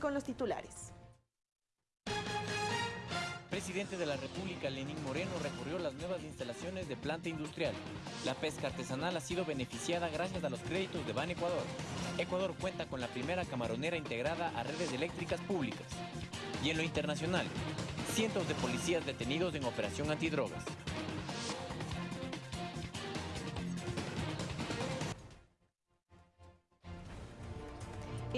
Con los titulares. Presidente de la República, Lenín Moreno, recorrió las nuevas instalaciones de planta industrial. La pesca artesanal ha sido beneficiada gracias a los créditos de Ban Ecuador. Ecuador cuenta con la primera camaronera integrada a redes eléctricas públicas. Y en lo internacional, cientos de policías detenidos en operación antidrogas.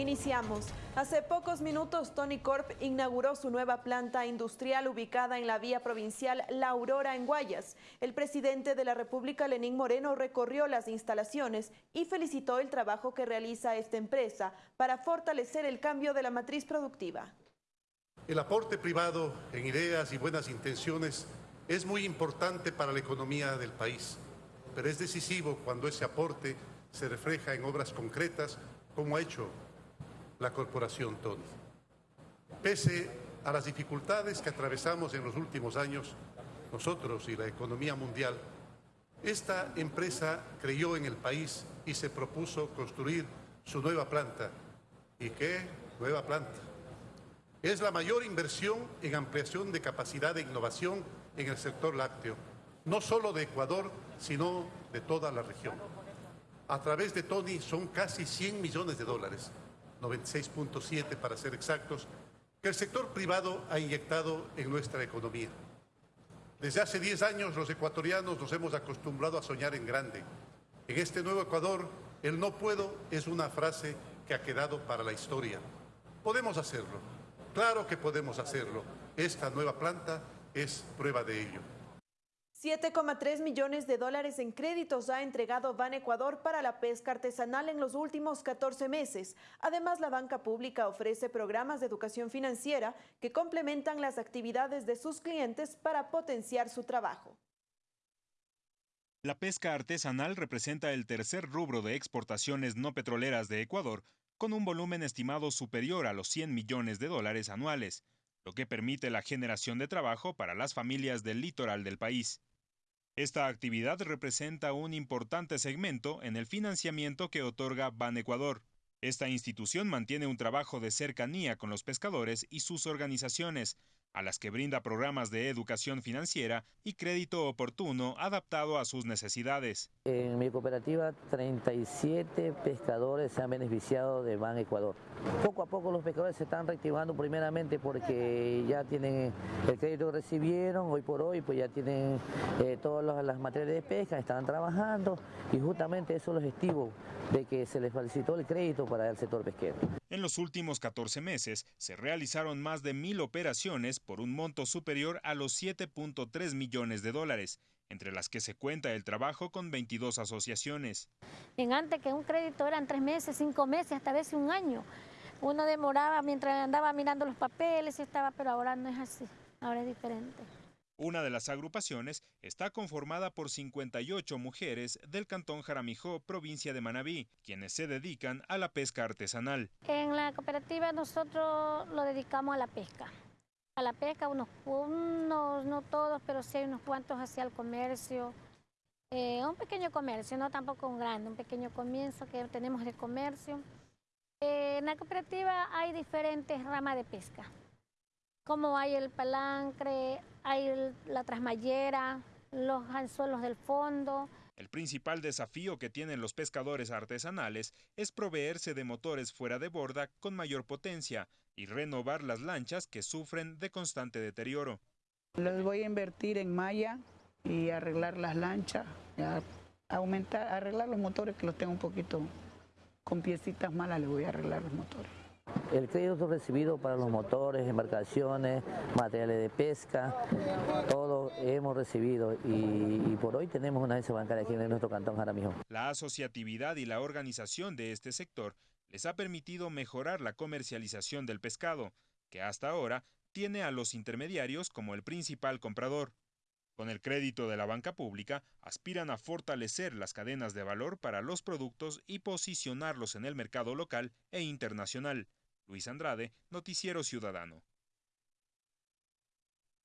Iniciamos. Hace pocos minutos, Tony Corp inauguró su nueva planta industrial ubicada en la vía provincial La Aurora en Guayas. El presidente de la República, Lenín Moreno, recorrió las instalaciones y felicitó el trabajo que realiza esta empresa para fortalecer el cambio de la matriz productiva. El aporte privado en ideas y buenas intenciones es muy importante para la economía del país, pero es decisivo cuando ese aporte se refleja en obras concretas, como ha hecho la corporación Tony. Pese a las dificultades que atravesamos en los últimos años, nosotros y la economía mundial, esta empresa creyó en el país y se propuso construir su nueva planta. ¿Y qué nueva planta? Es la mayor inversión en ampliación de capacidad de innovación en el sector lácteo, no solo de Ecuador, sino de toda la región. A través de Tony son casi 100 millones de dólares 96.7 para ser exactos, que el sector privado ha inyectado en nuestra economía. Desde hace 10 años los ecuatorianos nos hemos acostumbrado a soñar en grande. En este nuevo Ecuador, el no puedo es una frase que ha quedado para la historia. Podemos hacerlo, claro que podemos hacerlo. Esta nueva planta es prueba de ello. 7,3 millones de dólares en créditos ha entregado Ban Ecuador para la pesca artesanal en los últimos 14 meses. Además, la banca pública ofrece programas de educación financiera que complementan las actividades de sus clientes para potenciar su trabajo. La pesca artesanal representa el tercer rubro de exportaciones no petroleras de Ecuador, con un volumen estimado superior a los 100 millones de dólares anuales, lo que permite la generación de trabajo para las familias del litoral del país. Esta actividad representa un importante segmento en el financiamiento que otorga Ban Ecuador. Esta institución mantiene un trabajo de cercanía con los pescadores y sus organizaciones, a las que brinda programas de educación financiera y crédito oportuno adaptado a sus necesidades. En mi cooperativa 37 pescadores se han beneficiado de Ban Ecuador. Poco a poco los pescadores se están reactivando primeramente porque ya tienen el crédito que recibieron hoy por hoy, pues ya tienen eh, todas las materias de pesca, están trabajando y justamente eso es objetivo de que se les felicitó el crédito para el sector pesquero. En los últimos 14 meses se realizaron más de mil operaciones por un monto superior a los 7.3 millones de dólares, entre las que se cuenta el trabajo con 22 asociaciones. Antes que un crédito eran tres meses, cinco meses, hasta veces un año. Uno demoraba mientras andaba mirando los papeles, estaba, pero ahora no es así, ahora es diferente. Una de las agrupaciones está conformada por 58 mujeres del cantón Jaramijó, provincia de Manabí, quienes se dedican a la pesca artesanal. En la cooperativa nosotros lo dedicamos a la pesca. A la pesca, unos, no todos, pero sí unos cuantos hacia el comercio. Eh, un pequeño comercio, no tampoco un grande, un pequeño comienzo que tenemos de comercio. Eh, en la cooperativa hay diferentes ramas de pesca como hay el palancre, hay la trasmayera, los anzuelos del fondo. El principal desafío que tienen los pescadores artesanales es proveerse de motores fuera de borda con mayor potencia y renovar las lanchas que sufren de constante deterioro. Les voy a invertir en malla y arreglar las lanchas, aumentar, arreglar los motores que los tengo un poquito con piecitas malas, les voy a arreglar los motores. El crédito recibido para los motores, embarcaciones, materiales de pesca, todo hemos recibido y, por hoy tenemos una agencia bancaria aquí en nuestro cantón Jaramillo. La asociatividad y la organización de este sector les ha permitido mejorar la comercialización del pescado, que hasta ahora tiene a los intermediarios como el principal comprador. Con el crédito de la banca pública, aspiran a fortalecer las cadenas de valor para los productos y posicionarlos en el mercado local e internacional. Luis Andrade, Noticiero Ciudadano.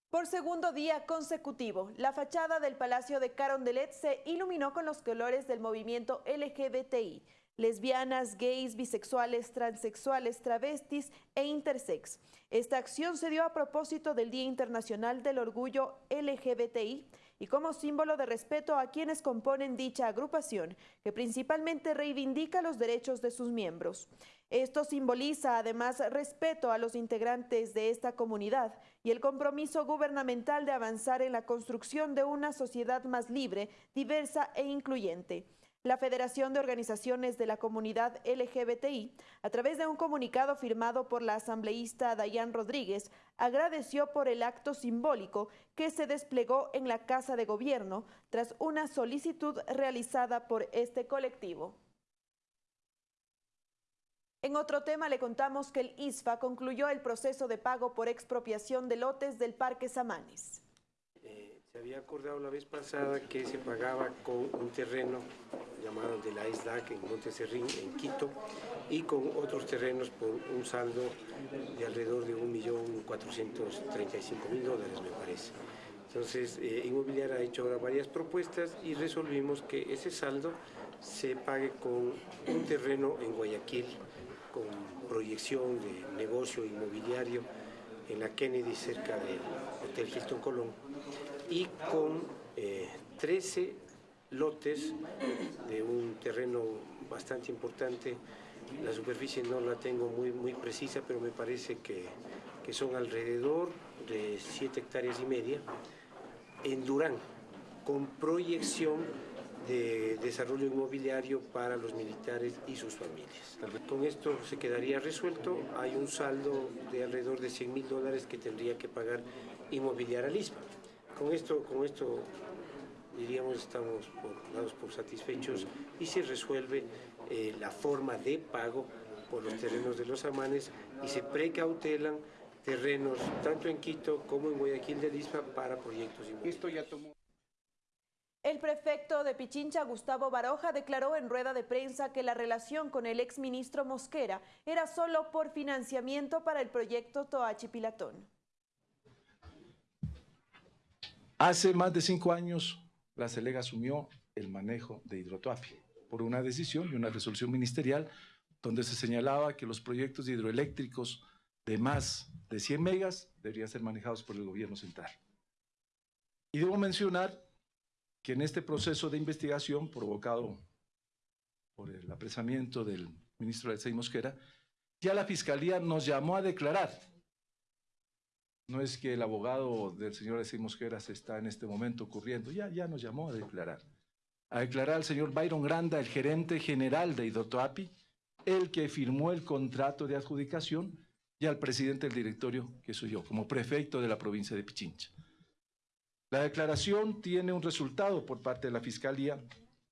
Por segundo día consecutivo, la fachada del Palacio de Carondelet se iluminó con los colores del movimiento LGBTI. lesbianas, gays, bisexuales, transexuales, travestis e intersex. Esta acción se dio a propósito del Día Internacional del Orgullo LGBTI y como símbolo de respeto a quienes componen dicha agrupación, que principalmente reivindica los derechos de sus miembros. Esto simboliza además respeto a los integrantes de esta comunidad y el compromiso gubernamental de avanzar en la construcción de una sociedad más libre, diversa e incluyente. La Federación de Organizaciones de la Comunidad LGBTI, a través de un comunicado firmado por la asambleísta Dayan Rodríguez, agradeció por el acto simbólico que se desplegó en la Casa de Gobierno tras una solicitud realizada por este colectivo. En otro tema le contamos que el ISFA concluyó el proceso de pago por expropiación de lotes del Parque Samanes. Se había acordado la vez pasada que se pagaba con un terreno llamado de la ISDAC en Monteserrín, en Quito, y con otros terrenos por un saldo de alrededor de 1.435.000 dólares, me parece. Entonces, eh, ha hecho ahora varias propuestas y resolvimos que ese saldo se pague con un terreno en Guayaquil, con proyección de negocio inmobiliario en la Kennedy, cerca del Hotel Hilton Colón y con 13 eh, lotes de un terreno bastante importante. La superficie no la tengo muy, muy precisa, pero me parece que, que son alrededor de 7 hectáreas y media en Durán, con proyección de desarrollo inmobiliario para los militares y sus familias. Con esto se quedaría resuelto. Hay un saldo de alrededor de 100 mil dólares que tendría que pagar inmobiliaria al ISPA. Con esto, con esto diríamos, estamos por, dados por satisfechos y se resuelve eh, la forma de pago por los terrenos de los amanes y se precautelan terrenos tanto en Quito como en Guayaquil de Lispa para proyectos inmobiliarios. El prefecto de Pichincha, Gustavo Baroja, declaró en rueda de prensa que la relación con el exministro Mosquera era solo por financiamiento para el proyecto Toachi Hace más de cinco años, la CELEG asumió el manejo de Hidrotuapi por una decisión y una resolución ministerial donde se señalaba que los proyectos hidroeléctricos de más de 100 megas deberían ser manejados por el gobierno central. Y debo mencionar que en este proceso de investigación provocado por el apresamiento del ministro Alexei Mosquera, ya la Fiscalía nos llamó a declarar no es que el abogado del señor Alexis Mosqueras está en este momento ocurriendo, ya, ya nos llamó a declarar. A declarar al señor Byron Granda, el gerente general de Idotoapi, el que firmó el contrato de adjudicación, y al presidente del directorio, que soy yo, como prefecto de la provincia de Pichincha. La declaración tiene un resultado por parte de la Fiscalía,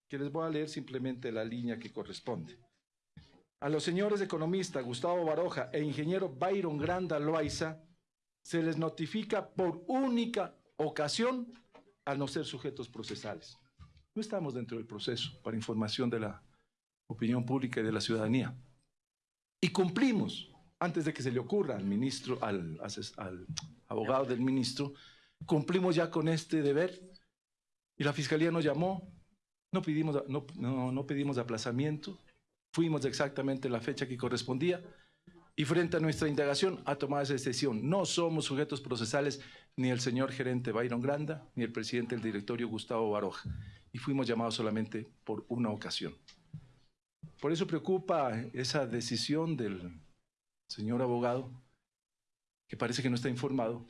que les voy a leer simplemente la línea que corresponde. A los señores economistas Gustavo Baroja e ingeniero Byron Granda Loaiza, se les notifica por única ocasión al no ser sujetos procesales. No estamos dentro del proceso para información de la opinión pública y de la ciudadanía. Y cumplimos, antes de que se le ocurra al ministro, al, abogado del ministro, cumplimos ya con este deber. Y la fiscalía nos llamó, no pedimos, no, no pedimos aplazamiento, fuimos exactamente la fecha que correspondía y frente a nuestra indagación ha tomado esa decisión. No somos sujetos procesales ni el señor gerente Byron Granda ni el presidente del directorio Gustavo Baroja y fuimos llamados solamente por una ocasión. Por eso preocupa esa decisión del señor abogado, que parece que no está informado,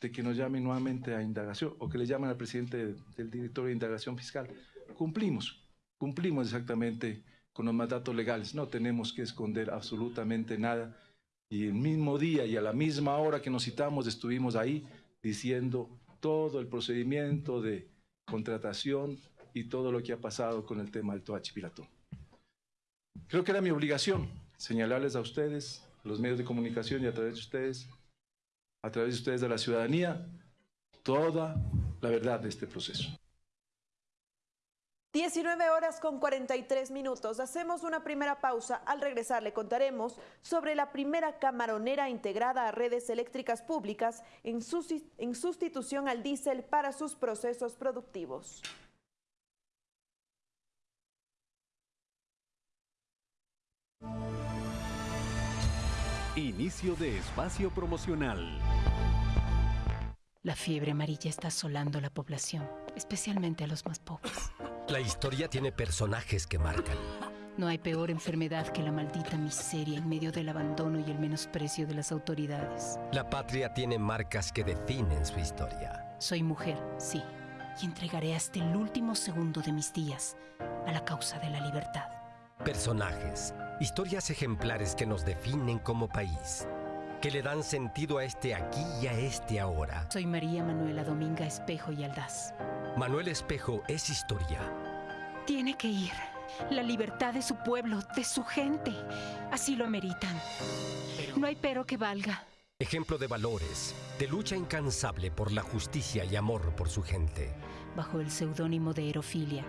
de que nos llame nuevamente a indagación o que le llamen al presidente del directorio de indagación fiscal. Cumplimos, cumplimos exactamente con los mandatos legales. No tenemos que esconder absolutamente nada. Y el mismo día y a la misma hora que nos citamos estuvimos ahí diciendo todo el procedimiento de contratación y todo lo que ha pasado con el tema del Toachi Pilatón. Creo que era mi obligación señalarles a ustedes, a los medios de comunicación y a través de ustedes, a través de ustedes de la ciudadanía, toda la verdad de este proceso. 19 horas con 43 minutos. Hacemos una primera pausa. Al regresar le contaremos sobre la primera camaronera integrada a redes eléctricas públicas en, sustitución al diésel para sus procesos productivos. Inicio de espacio promocional. La fiebre amarilla está asolando la población, especialmente a los más pobres. La historia tiene personajes que marcan. No hay peor enfermedad que la maldita miseria en medio del abandono y el menosprecio de las autoridades. La patria tiene marcas que definen su historia. Soy mujer, sí, y entregaré hasta el último segundo de mis días a la causa de la libertad. Personajes, historias ejemplares que nos definen como país, que le dan sentido a este aquí y a este ahora. Soy María Manuela Dominga Espejo y Aldaz. Manuel Espejo es historia. Tiene que ir. La libertad de su pueblo, de su gente. Así lo meritan. No hay pero que valga. Ejemplo de valores, de lucha incansable por la justicia y amor por su gente. Bajo el seudónimo de Erofilia,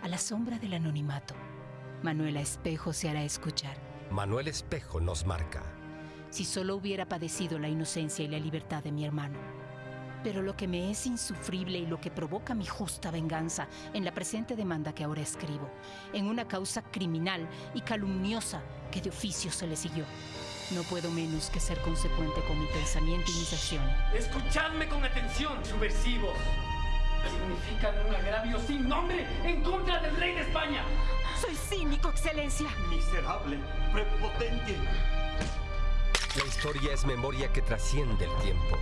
a la sombra del anonimato, Manuela Espejo se hará escuchar. Manuel Espejo nos marca. Si solo hubiera padecido la inocencia y la libertad de mi hermano. Pero lo que me es insufrible y lo que provoca mi justa venganza en la presente demanda que ahora escribo, en una causa criminal y calumniosa que de oficio se le siguió. No puedo menos que ser consecuente con mi pensamiento y mis acciones. Escuchadme con atención, subversivos. Significan un agravio sin nombre en contra del rey de España. Soy cínico, excelencia. Miserable, prepotente. La historia es memoria que trasciende el tiempo,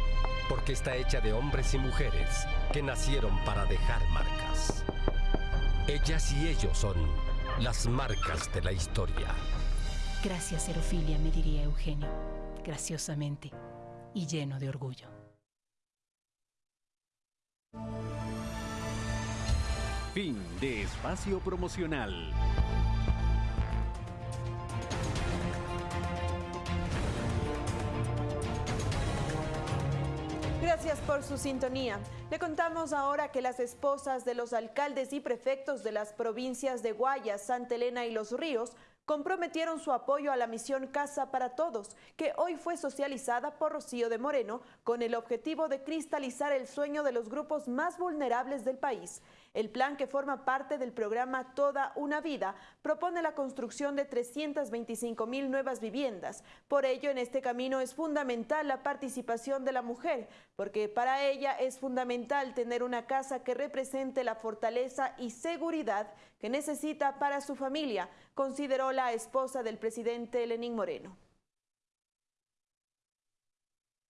porque está hecha de hombres y mujeres que nacieron para dejar marcas. Ellas y ellos son las marcas de la historia. Gracias, Erofilia, me diría Eugenio, graciosamente y lleno de orgullo. Fin de espacio promocional. Gracias por su sintonía. Le contamos ahora que las esposas de los alcaldes y prefectos de las provincias de Guayas, Santa Elena y Los Ríos comprometieron su apoyo a la misión Casa para Todos, que hoy fue socializada por Rocío de Moreno con el objetivo de cristalizar el sueño de los grupos más vulnerables del país. El plan que forma parte del programa Toda una Vida propone la construcción de 325 mil nuevas viviendas. Por ello, en este camino es fundamental la participación de la mujer, porque para ella es fundamental tener una casa que represente la fortaleza y seguridad que necesita para su familia, consideró la esposa del presidente Lenín Moreno.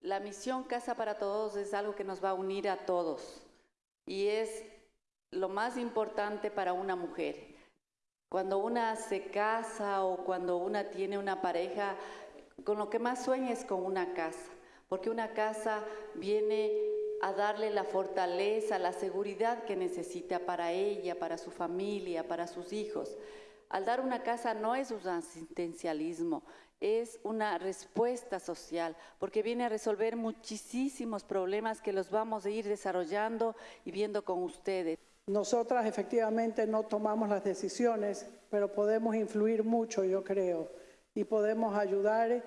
La misión Casa para Todos es algo que nos va a unir a todos y es lo más importante para una mujer. Cuando una se casa o cuando una tiene una pareja, con lo que más sueña es con una casa, porque una casa viene a darle la fortaleza, la seguridad que necesita para ella, para su familia, para sus hijos. Al dar una casa no es un asistencialismo, es una respuesta social, porque viene a resolver muchísimos problemas que los vamos a ir desarrollando y viendo con ustedes. Nosotras efectivamente no tomamos las decisiones, pero podemos influir mucho, yo creo, y podemos ayudar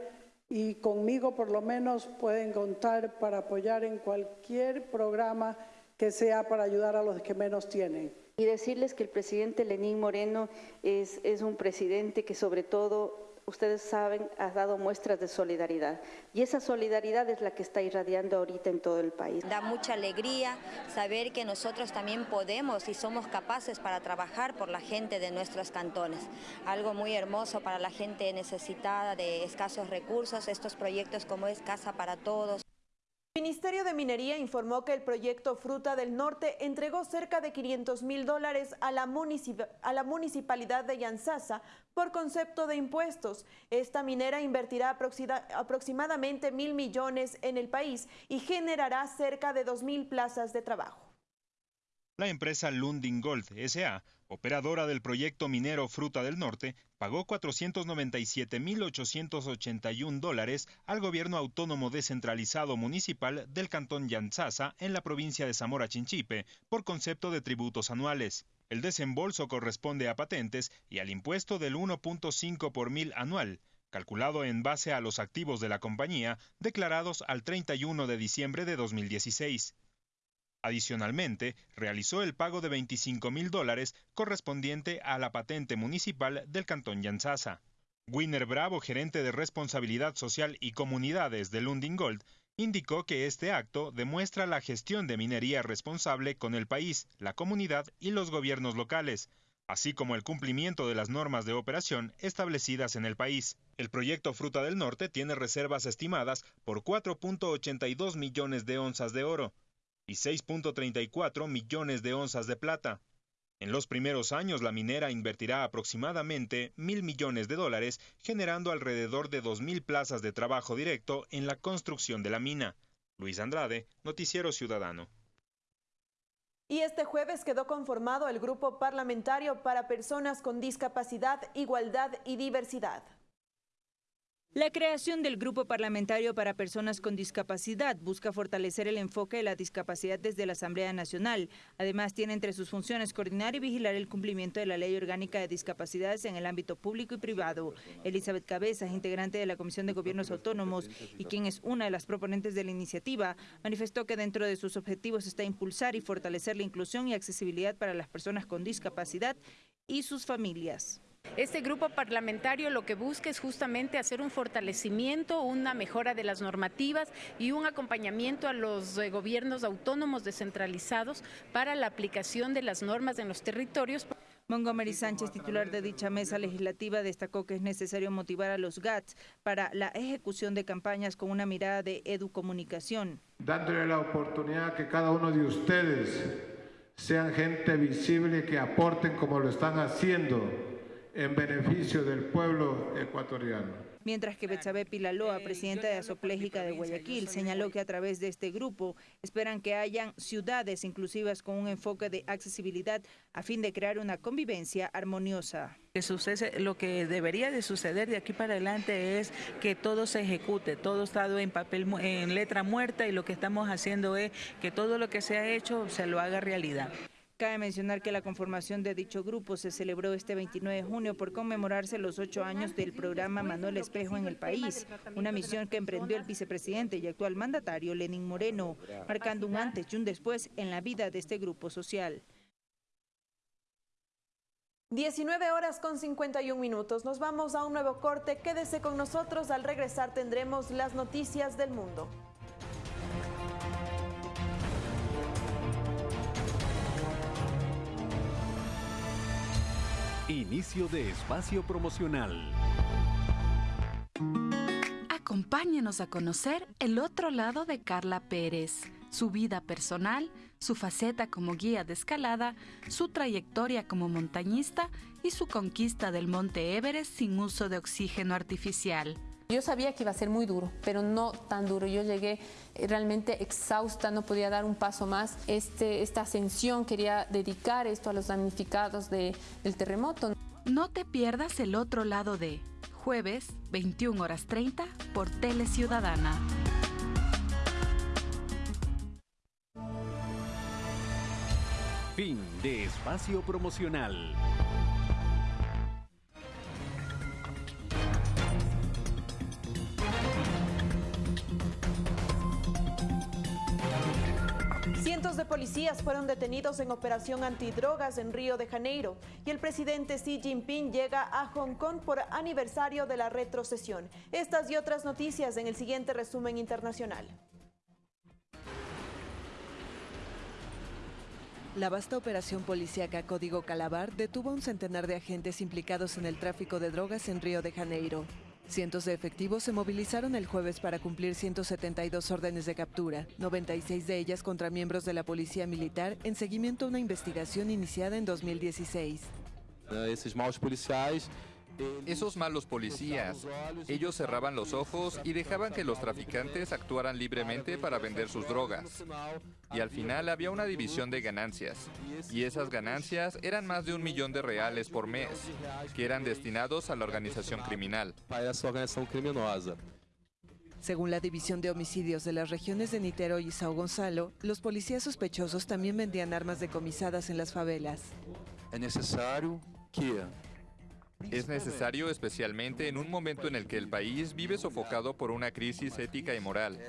y conmigo por lo menos pueden contar para apoyar en cualquier programa que sea para ayudar a los que menos tienen. Y decirles que el presidente Lenín Moreno es, es un presidente que sobre todo ustedes saben, ha dado muestras de solidaridad. Y esa solidaridad es la que está irradiando ahorita en todo el país. Da mucha alegría saber que nosotros también podemos y somos capaces para trabajar por la gente de nuestros cantones. Algo muy hermoso para la gente necesitada de escasos recursos, estos proyectos como es Casa para Todos. El Ministerio de Minería informó que el proyecto Fruta del Norte entregó cerca de 500 mil dólares a la, a la municipalidad de Yanzasa por concepto de impuestos. Esta minera invertirá aproximadamente mil millones en el país y generará cerca de dos mil plazas de trabajo. La empresa Lundin Gold SA, operadora del proyecto minero Fruta del Norte, pagó 497.881 dólares al gobierno autónomo descentralizado municipal del cantón Yanzasa en la provincia de Zamora Chinchipe por concepto de tributos anuales. El desembolso corresponde a patentes y al impuesto del 1.5 por mil anual, calculado en base a los activos de la compañía declarados al 31 de diciembre de 2016. Adicionalmente, realizó el pago de 25 mil dólares correspondiente a la patente municipal del Cantón Yanzasa. Winner Bravo, gerente de responsabilidad social y comunidades de Lundin Gold, indicó que este acto demuestra la gestión de minería responsable con el país, la comunidad y los gobiernos locales, así como el cumplimiento de las normas de operación establecidas en el país. El proyecto Fruta del Norte tiene reservas estimadas por 4.82 millones de onzas de oro y 6.34 millones de onzas de plata. En los primeros años, la minera invertirá aproximadamente mil millones de dólares, generando alrededor de dos mil plazas de trabajo directo en la construcción de la mina. Luis Andrade, Noticiero Ciudadano. Y este jueves quedó conformado el Grupo Parlamentario para Personas con Discapacidad, Igualdad y Diversidad. La creación del Grupo Parlamentario para Personas con Discapacidad busca fortalecer el enfoque de la discapacidad desde la Asamblea Nacional. Además, tiene entre sus funciones coordinar y vigilar el cumplimiento de la Ley Orgánica de Discapacidades en el ámbito público y privado. Elizabeth Cabezas, integrante de la Comisión de Gobiernos Autónomos y quien es una de las proponentes de la iniciativa, manifestó que dentro de sus objetivos está impulsar y fortalecer la inclusión y accesibilidad para las personas con discapacidad y sus familias. Este grupo parlamentario lo que busca es justamente hacer un fortalecimiento, una mejora de las normativas y un acompañamiento a los eh, gobiernos autónomos descentralizados para la aplicación de las normas en los territorios. Montgomery Sánchez, titular de dicha mesa legislativa, destacó que es necesario motivar a los GATS para la ejecución de campañas con una mirada de educomunicación. Dándole la oportunidad que cada uno de ustedes sean gente visible que aporten como lo están haciendo en beneficio del pueblo ecuatoriano. Mientras que Betsabe Pilaloa, presidenta de Asoplégica de Guayaquil, señaló que a través de este grupo esperan que hayan ciudades inclusivas con un enfoque de accesibilidad a fin de crear una convivencia armoniosa. lo que debería de suceder de aquí para adelante es que todo se ejecute, todo estado en papel, en letra muerta y lo que estamos haciendo es que todo lo que se ha hecho se lo haga realidad. Cabe mencionar que la conformación de dicho grupo se celebró este 29 de junio por conmemorarse los ocho años del programa Manuel Espejo en el país, una misión que emprendió el vicepresidente y actual mandatario Lenín Moreno, marcando un antes y un después en la vida de este grupo social. 19 horas con 51 minutos. Nos vamos a un nuevo corte. Quédese con nosotros. Al regresar tendremos las noticias del mundo. Inicio de espacio promocional. Acompáñenos a conocer el otro lado de Carla Pérez, su vida personal, su faceta como guía de escalada, su trayectoria como montañista y su conquista del Monte Everest sin uso de oxígeno artificial. Yo sabía que iba a ser muy duro, pero no tan duro. Yo llegué realmente exhausta, no podía dar un paso más. Este, esta ascensión quería dedicar esto a los damnificados del terremoto. No te pierdas el otro lado de jueves, 21 horas 30 por Tele Ciudadana. Fin de espacio promocional. Cientos de policías fueron detenidos en operación antidrogas en Río de Janeiro y el presidente Xi Jinping llega a Hong Kong por aniversario de la retrocesión. Estas y otras noticias en el siguiente resumen internacional. La vasta operación policíaca Código Calabar detuvo a un centenar de agentes implicados en el tráfico de drogas en Río de Janeiro. Cientos de efectivos se movilizaron el jueves para cumplir 172 órdenes de captura, 96 de ellas contra miembros de la Policía Militar en seguimiento a una investigación iniciada en 2016. Esos malos policiales esos malos policías, ellos cerraban los ojos y dejaban que los traficantes actuaran libremente para vender sus drogas. Y al final había una división de ganancias. Y esas ganancias eran más de un millón de reales por mes, que eran destinados a la organización criminal. Según la División de Homicidios de las regiones de Nitero y Sao Gonzalo, los policías sospechosos también vendían armas decomisadas en las favelas. Es necesario que es necesario especialmente en un momento en el que el país vive sofocado por una crisis ética y moral.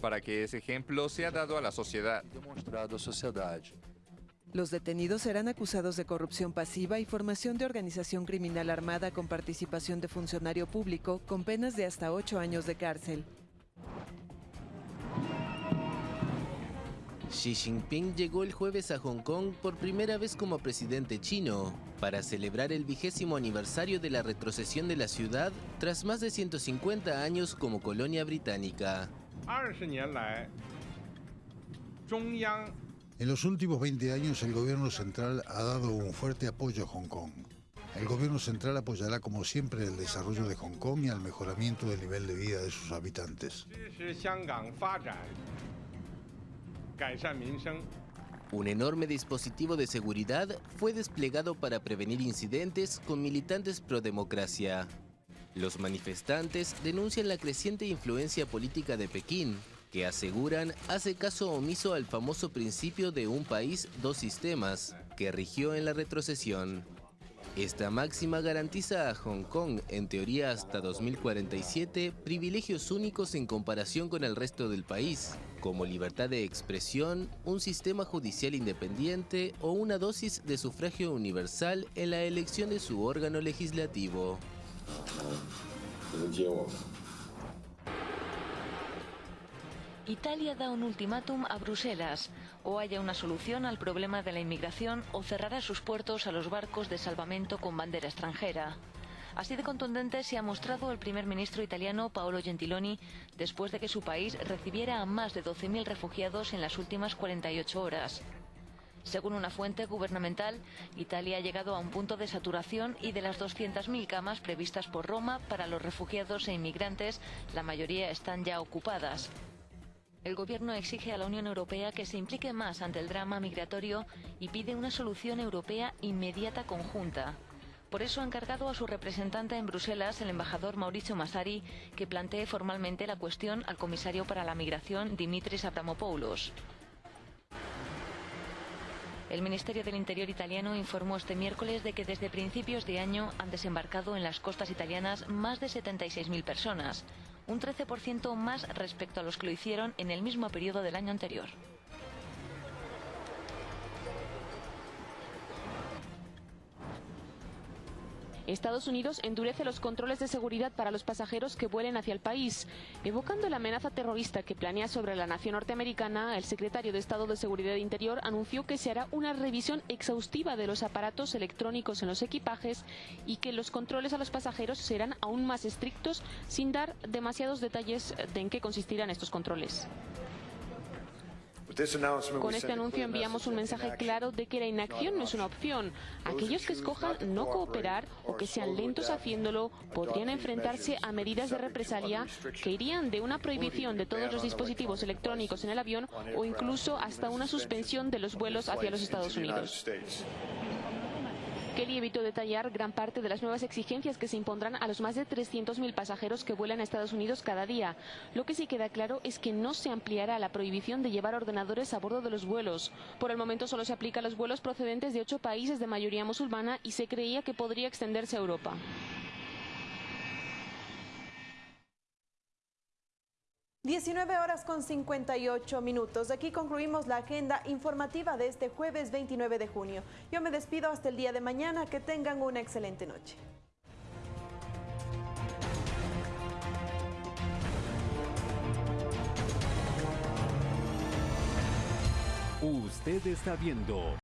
Para que ese ejemplo sea dado a la sociedad. Los detenidos serán acusados de corrupción pasiva y formación de organización criminal armada con participación de funcionario público con penas de hasta ocho años de cárcel. Xi Jinping llegó el jueves a Hong Kong por primera vez como presidente chino para celebrar el vigésimo aniversario de la retrocesión de la ciudad tras más de 150 años como colonia británica. En los últimos 20 años el gobierno central ha dado un fuerte apoyo a Hong Kong. El gobierno central apoyará como siempre el desarrollo de Hong Kong y el mejoramiento del nivel de vida de sus habitantes. Un enorme dispositivo de seguridad fue desplegado para prevenir incidentes con militantes pro democracia. Los manifestantes denuncian la creciente influencia política de Pekín, que aseguran hace caso omiso al famoso principio de un país, dos sistemas, que rigió en la retrocesión. Esta máxima garantiza a Hong Kong, en teoría hasta 2047, privilegios únicos en comparación con el resto del país, como libertad de expresión, un sistema judicial independiente o una dosis de sufragio universal en la elección de su órgano legislativo. Italia da un ultimátum a Bruselas. O haya una solución al problema de la inmigración o cerrará sus puertos a los barcos de salvamento con bandera extranjera. Así de contundente se ha mostrado el primer ministro italiano Paolo Gentiloni después de que su país recibiera a más de 12.000 refugiados en las últimas 48 horas. Según una fuente gubernamental, Italia ha llegado a un punto de saturación y de las 200.000 camas previstas por Roma para los refugiados e inmigrantes, la mayoría están ya ocupadas. El gobierno exige a la Unión Europea que se implique más ante el drama migratorio y pide una solución europea inmediata conjunta. Por eso ha encargado a su representante en Bruselas, el embajador Mauricio Massari, que plantee formalmente la cuestión al comisario para la migración, Dimitris Abramopoulos. El Ministerio del Interior italiano informó este miércoles de que desde principios de año han desembarcado en las costas italianas más de 76.000 personas, un 13% más respecto a los que lo hicieron en el mismo periodo del año anterior. Estados Unidos endurece los controles de seguridad para los pasajeros que vuelen hacia el país. Evocando la amenaza terrorista que planea sobre la nación norteamericana, el secretario de Estado de Seguridad Interior anunció que se hará una revisión exhaustiva de los aparatos electrónicos en los equipajes y que los controles a los pasajeros serán aún más estrictos sin dar demasiados detalles de en qué consistirán estos controles. Con este anuncio enviamos un mensaje claro de que la inacción no es una opción. Aquellos que escojan no cooperar o que sean lentos haciéndolo podrían enfrentarse a medidas de represalia que irían de una prohibición de todos los dispositivos electrónicos en el avión o incluso hasta una suspensión de los vuelos hacia los Estados Unidos. Kelly evitó detallar gran parte de las nuevas exigencias que se impondrán a los más de 300.000 pasajeros que vuelan a Estados Unidos cada día. Lo que sí queda claro es que no se ampliará la prohibición de llevar ordenadores a bordo de los vuelos. Por el momento solo se aplica a los vuelos procedentes de ocho países de mayoría musulmana y se creía que podría extenderse a Europa. 19 horas con 58 minutos. Aquí concluimos la agenda informativa de este jueves 29 de junio. Yo me despido hasta el día de mañana. Que tengan una excelente noche. Usted está viendo